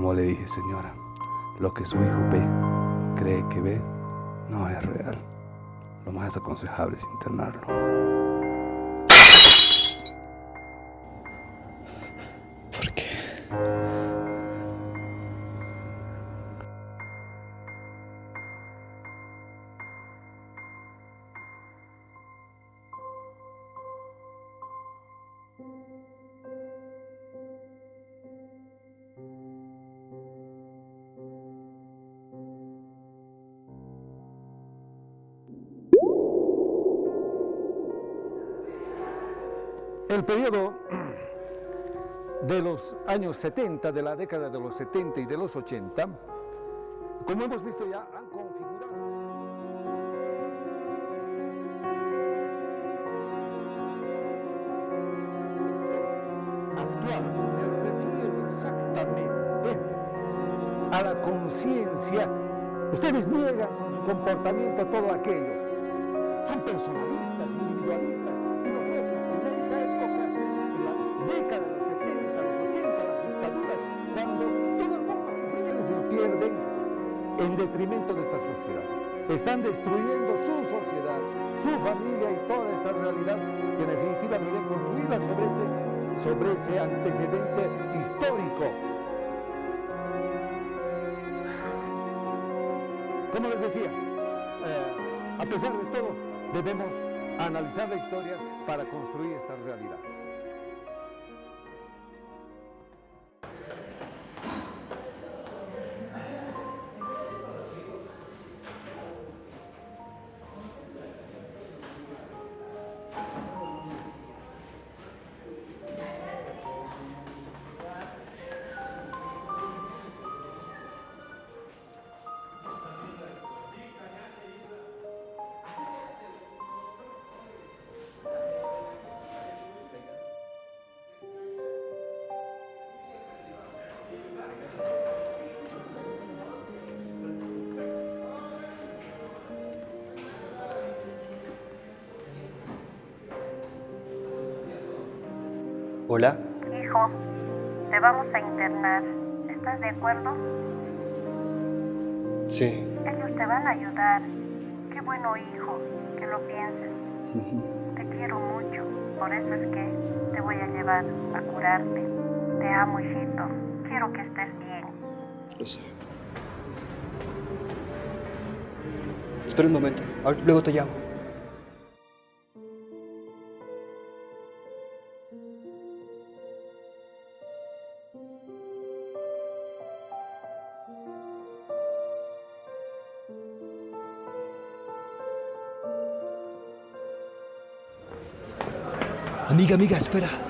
Como le dije, señora, lo que su hijo ve, cree que ve, no es real. Lo más aconsejable es internarlo. El periodo de los años 70, de la década de los 70 y de los 80, como hemos visto ya, han configurado actual, me refiero exactamente a la conciencia. Ustedes niegan con su comportamiento todo aquello. Son personalistas, individualistas, en la década de los 70, los 80, las dictaduras, cuando todo el mundo sufría y se pierden en detrimento de esta sociedad. Están destruyendo su sociedad, su familia y toda esta realidad que en definitiva debería construirla sobre ese, sobre ese antecedente histórico. Como les decía, eh, a pesar de todo, debemos analizar la historia para construir esta realidad. Hola. Hijo, te vamos a internar. ¿Estás de acuerdo? Sí. Ellos te van a ayudar. Qué bueno, hijo, que lo pienses. Te quiero mucho. Por eso es que te voy a llevar a curarte. Te amo, hijito. Quiero que estés bien. Lo sé. Espera un momento. Ahora- Luego te llamo. Amiga, amiga, espera.